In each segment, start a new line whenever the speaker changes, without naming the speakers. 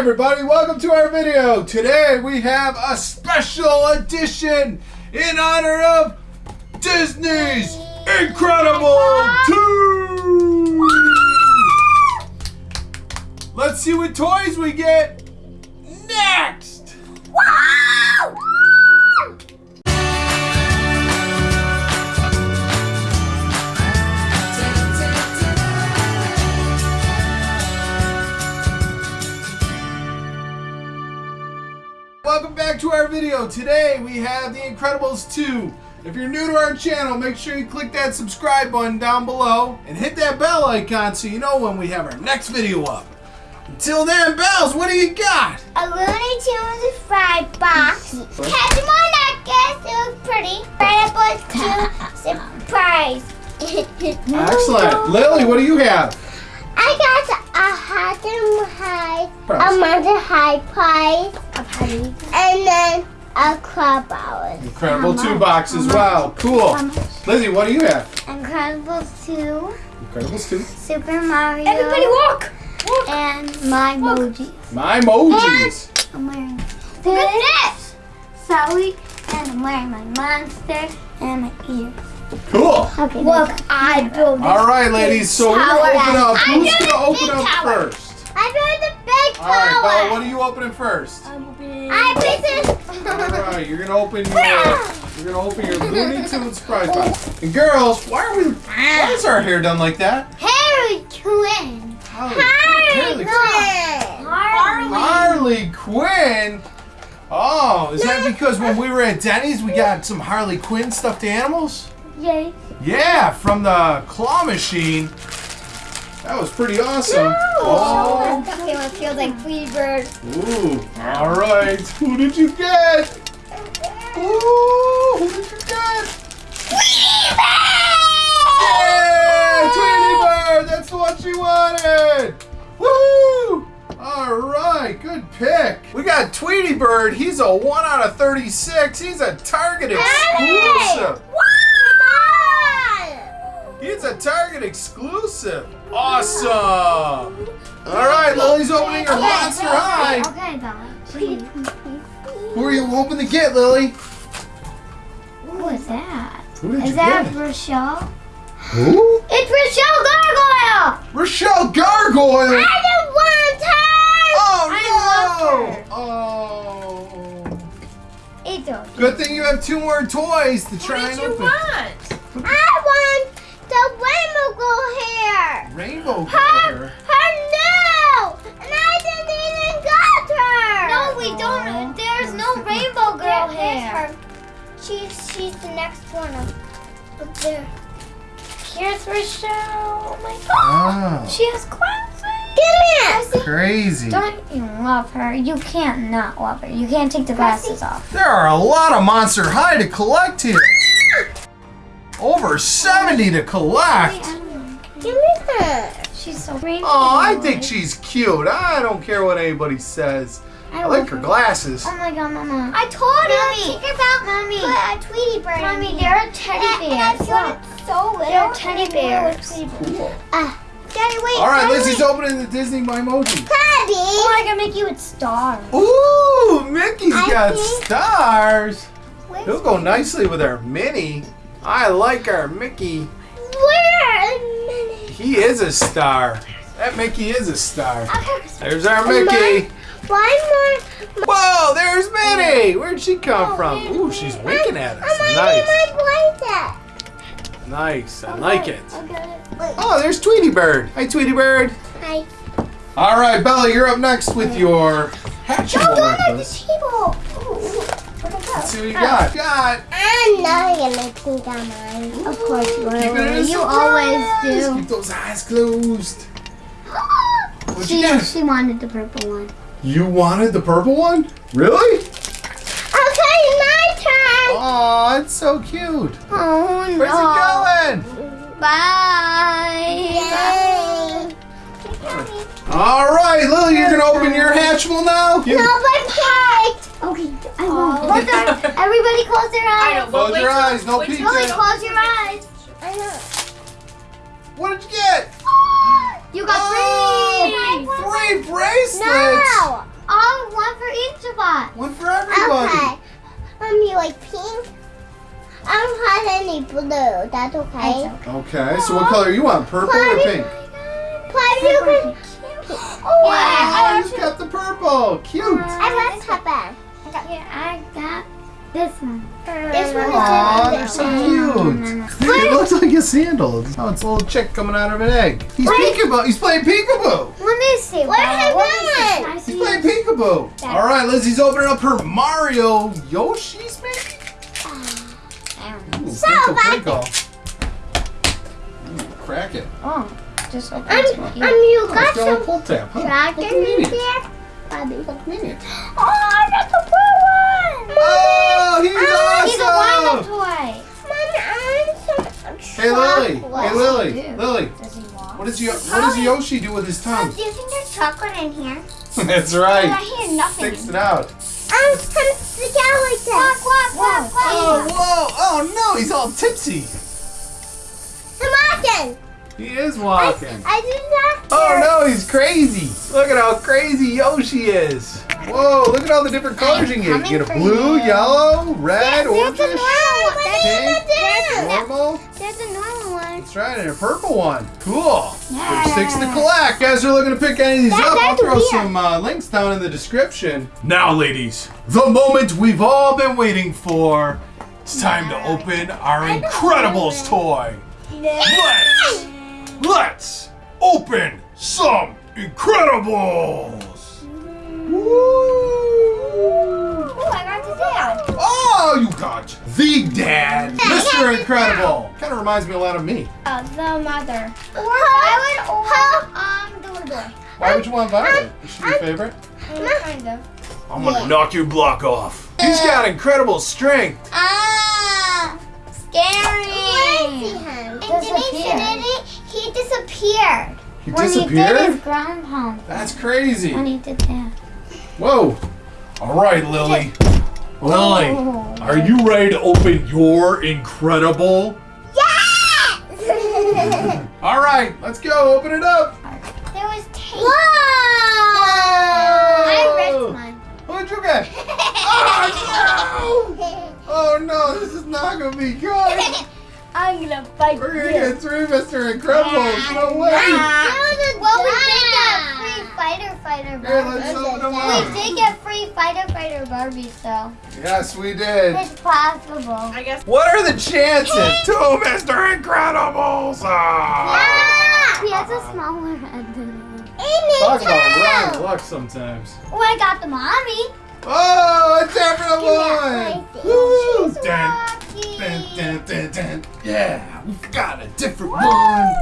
everybody, welcome to our video. Today we have a special edition in honor of Disney's Incredible 2! Let's see what toys we get video. Today we have The Incredibles 2. If you're new to our channel, make sure you click that subscribe button down below and hit that bell icon so you know when we have our next video up. Until then, Bells, what do you got?
A Looney Tunes fried box. Catch them on necklace. It was pretty. Incredibles 2 surprise.
Excellent. Lily, what do you have?
I got a hot and high,
Prize.
a Monster High prize, a penny, and then a club hours.
Incredible 2 box as well. Cool. Lizzie, what do you have?
Incredibles 2,
Incredibles 2.
Super Mario.
Everybody walk!
And my emojis.
My emojis.
I'm wearing
Look at
this. Sally, and I'm wearing my monster and my ears.
Cool.
Okay.
Look, I built
All right, ladies. So we're going to open up.
I
Who's going to open up
tower.
first?
I built the big tower.
All right,
tower.
Bella, what are you opening first?
I put
All
this.
right, you're gonna open your you're gonna open your Looney Tunes surprise box. And girls, why are we? Why is our hair done like that?
Harry Quinn.
Harley, Quinn!
Harley
Quinn.
Quinn.
Harley Quinn. Oh, is that because when we were at Denny's we got some Harley Quinn stuffed animals?
Yay.
Yeah, from the claw machine. That was pretty awesome. Oh,
Okay, well, it feels like Tweety Bird.
ooh. All right, who did you get? Ooh, who did you get? Yeah, Tweety Bird, that's what you wanted. Woo! All right, good pick. We got Tweety Bird. He's a one out of thirty-six. He's a Target exclusive.
Come
exclusive. Awesome. All right, Lily's opening her Monster High.
Okay, Bella. Please.
Who are you hoping to get, Lily?
Who is that?
Who did
Is
you
that
get?
Rochelle?
Who?
It's Rochelle Gargoyle.
Rochelle Gargoyle.
I just want her.
Oh
I
no! Oh.
It's okay.
Good thing you have two more toys to try
What
and
did you
open.
want?
I want girl hair.
Rainbow
Her,
Girl.
her new, and I didn't even got her.
No, we don't. There's no rainbow girl hair.
She's she's the next one up, up there.
Here's Rochelle. Oh my god.
Ah,
She has glasses.
Give me
crazy.
Don't you love her? You can't not love her. You can't take the glasses off.
There are a lot of Monster High to collect here. Over 70 to collect.
Give me her.
She's so rainbow.
Oh, I think she's cute. I don't care what anybody says. I like her glasses.
Oh my god, Mama.
I told
Mommy.
her. Think about
Mommy.
Put a Tweety bird.
Mommy, they're
a
teddy
And- and I
bears.
feel
Look.
it's so little.
They're teddy
and they're
bears.
Tweety birds. Ah, Daddy, wait.
All right,
Daddy,
Lizzie's
wait.
opening the Disney My Emoji.
Daddy.
Oh, I can make you with stars.
Ooh, Mickey's
I
got stars.
Where's-
He'll go nicely with our Minnie. I like our Mickey.
Where? A minute.
He is a star. That Mickey is a star. There's our Mickey.
Why more?
Whoa, there's Minnie. Oh, Where'd she come from? Ooh, she's winking at us. Nice. Nice. I like it. Oh, there's Tweety Bird. Hi, Tweety Bird.
Hi.
All right, Bella, you're up next with your Hatchimal
Don't go at the
necklace. Let's see what you got. Got.
I'm not gonna think on mine.
Of course you will.
Keep it a
You always do.
Keep those eyes closed. What'd you
She, she wanted the purple one.
You wanted the purple one? Really?
Okay, my turn.
Aw, it's so cute.
Oh
Where's it going?
Bye.
Yay.
All right, Lily, you're gonna open your Hatchimal now. You-
No, but cake.
Okay, I
Oh.
won't. Close their- Everybody close their eyes.
I know,
Close your
till-
eyes, no
wait till-
peeking.
Lily, close your eyes.
I know.
What did you get?
You got
Oh,
three.
three bracelets.
No.
One for each of us.
One for everybody.
Okay. Um, you like pink? I don't have any blue. That's okay.
That's
Okay, so what color you want? Purple or pink?
Plus you can.
Oh,
Yeah,
you just got the purple. Cute.
I love Peppa.
Yeah, I got this one.
This one is
they're so cute. It looks like a sandal. Oh, it's a little chick coming out of an egg. He's
Wait.
peekaboo. He's playing peekaboo.
Let me see.
What
Bella.
is
What is
that?
this? I
He's
see.
playing peekaboo. All right, Lizzie's opening up her Mario Yoshi's maybe.
I.
Ooh,
So,
crinkle,
back-
crinkle. Ooh, crack it.
Oh, just open
Um,
it.
um,
Yeah.
you
Oh,
got
it's got a
some
pull tab. Huh?
dragon
Look
in
convenient.
there? Bobby.
Look convenient.
Oh, I got the blue one.
Oh, he's
Ah,
He's a wind-up toy.
Mommy, I want some
Hey Lily, hey Lily,
Yeah.
Lily.
Does he walk?
What does Yo- what does Yoshi do with his tongue?
Do you think there's chocolate in here?
That's right.
I
right.
hear nothing.
Sticks it out.
I'm gonna stick out like that. Quack, quack, quack,
Oh, whoa! Oh no, he's all tipsy.
I'm walking.
He is walking.
I did not.
Oh no, he's crazy. Look at how crazy Yoshi is. Whoa, look at all the different colors you can get. You get a blue,
you.
yellow, red,
a
orange, pink,
There's,
normal.
there's a normal one.
That's right, and a purple one. Cool.
Yeah.
There's six to collect. You guys are looking to pick any of these
That-
up. I'll throw
weird.
some uh, links down in the description. Now, ladies, the moment we've all been waiting for. It's time to open our Incredibles toy. Let's, let's open some Incredibles. Woo!
Oh, I got the dad.
Oh, you got the dad, Mr. Incredible. Kind of reminds me a lot of me.
Uh, the mother.
Or Violet or
Um, the little boy.
Why would you want Violet? Is she your favorite?
Mm, kind of.
I'm gonna knock your block off. He's got incredible strength.
Ah, scary.
And Denise
Disappeared.
did it. He disappeared.
He
When he did his ground pound.
That's crazy.
When he did that.
Whoa. All right, Lily. Lily,
Oh.
are you ready to open your incredible?
Yes!
All right, let's go. Open it up.
there was tape.
Whoa! I
Whoa.
ripped mine.
What'd you get? Oh, no. Oh, no. This is not going to be good.
I'm gonna fight
We're going to get three Mr. Incredibles. No way.
well, we did get free fighter fighter
Here,
Barbie.
let's them
We did get free fighter fighter Barbie, so
Yes, we did.
it's possible. I guess.
What are the chances? Two Mr. Incredibles. Ah.
Ah!
He has a smaller head than me.
Talk about
Amy
luck sometimes.
Oh, I got the mommy.
Oh, it's time the
Yeah,
one. Woo!
think she's
Dun,
lucky.
dun, dun, dun, dun. Yeah, we've got a different one.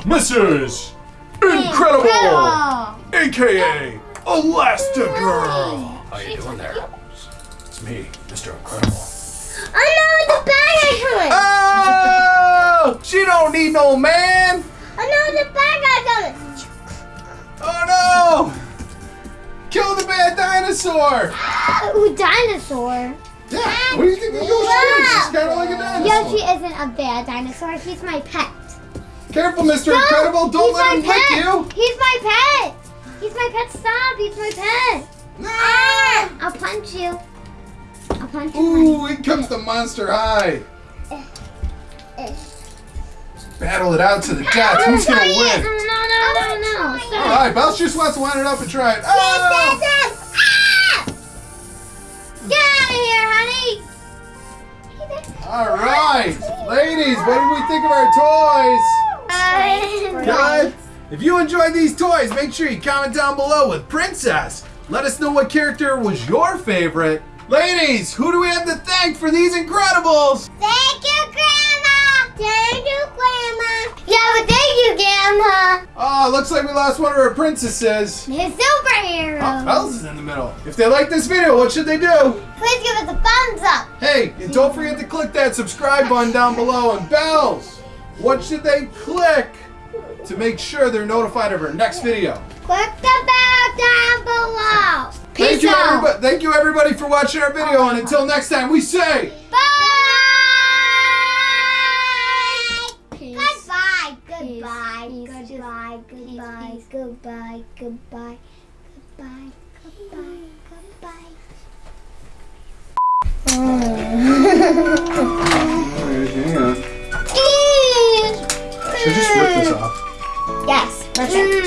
Mrs. Incredible, aka Elastigirl. How you doing there? It's me, Mr. Incredible.
Oh no, the bad guy coming!
Oh, she don't need no man.
Oh no, the bad guy coming!
Oh no! Kill the bad dinosaur!
Ooh, dinosaur.
Yeah, what do you think of Yoshi is?
Wow.
He's kind of like a dinosaur.
Yoshi isn't a bad dinosaur. He's my pet.
Careful, Mr. Incredible! Don't
he's
let him
my
lick you!
He's my pet. He's my pet. Stop. He's my pet.
No! Ah!
I'll punch you. I'll punch you.
Ooh, in comes the Monster High! Eh. Eh. Battle it out to the death. Who's gonna
No,
win?
no, no, no, no. Stop.
Alright, Bells just wants to wind it up and try it. Oh!
Get out of here, honey.
Alright! Ladies, what did we think of our toys? Good? If you enjoyed these toys, make sure you comment down below with Princess. Let us know what character was your favorite. Ladies, who do we have to thank for these Incredibles?
Thank you, Grandma! Thank you, Grandma! Yeah, but thank you, Grandma!
Oh, looks like we lost one of our princesses.
His superhero.
Oh, ah, Bells is in the middle. If they like this video, what should they do?
Please give us a thumbs up!
Hey, and don't forget to click that subscribe button down below. And Bells, what should they click to make sure they're notified of our next video?
Click the bell down below!
Thank you,
out.
everybody. Thank you, everybody, for watching our video. And until next time, we say.
Bye!
Peace.
Goodbye,
Peace,
goodbye,
peace,
goodbye,
peace,
goodbye,
peace.
goodbye, goodbye, goodbye, goodbye. Goodbye. Goodbye.
Oh. Hang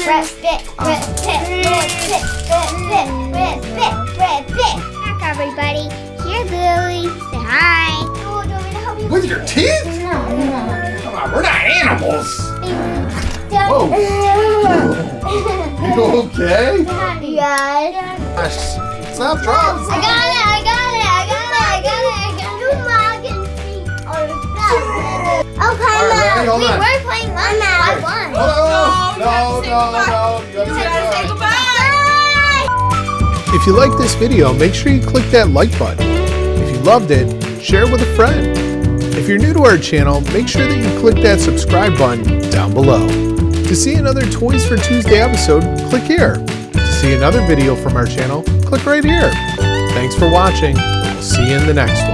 rip
it, rip it, rip it, rip it, rip it, rip it. Back, everybody. Here, Lily. Say hi. Oh, do you want me to help you?
With your teeth?
No, no.
Come on, we're not animals.
Whoa.
You okay?
Yes.
Gosh, Stop, drop.
I got it, I got it,
All right, ready?
Mom.
Hold
We
on.
were playing one now. I won.
Oh, no,
you
no,
have to say
no, no. You
You gotta say
gotta say
goodbye.
If you like this video, make sure you click that like button. If you loved it, share it with a friend. If you're new to our channel, make sure that you click that subscribe button down below. To see another Toys for Tuesday episode, click here. To see another video from our channel, click right here. Thanks for watching. We'll see you in the next one.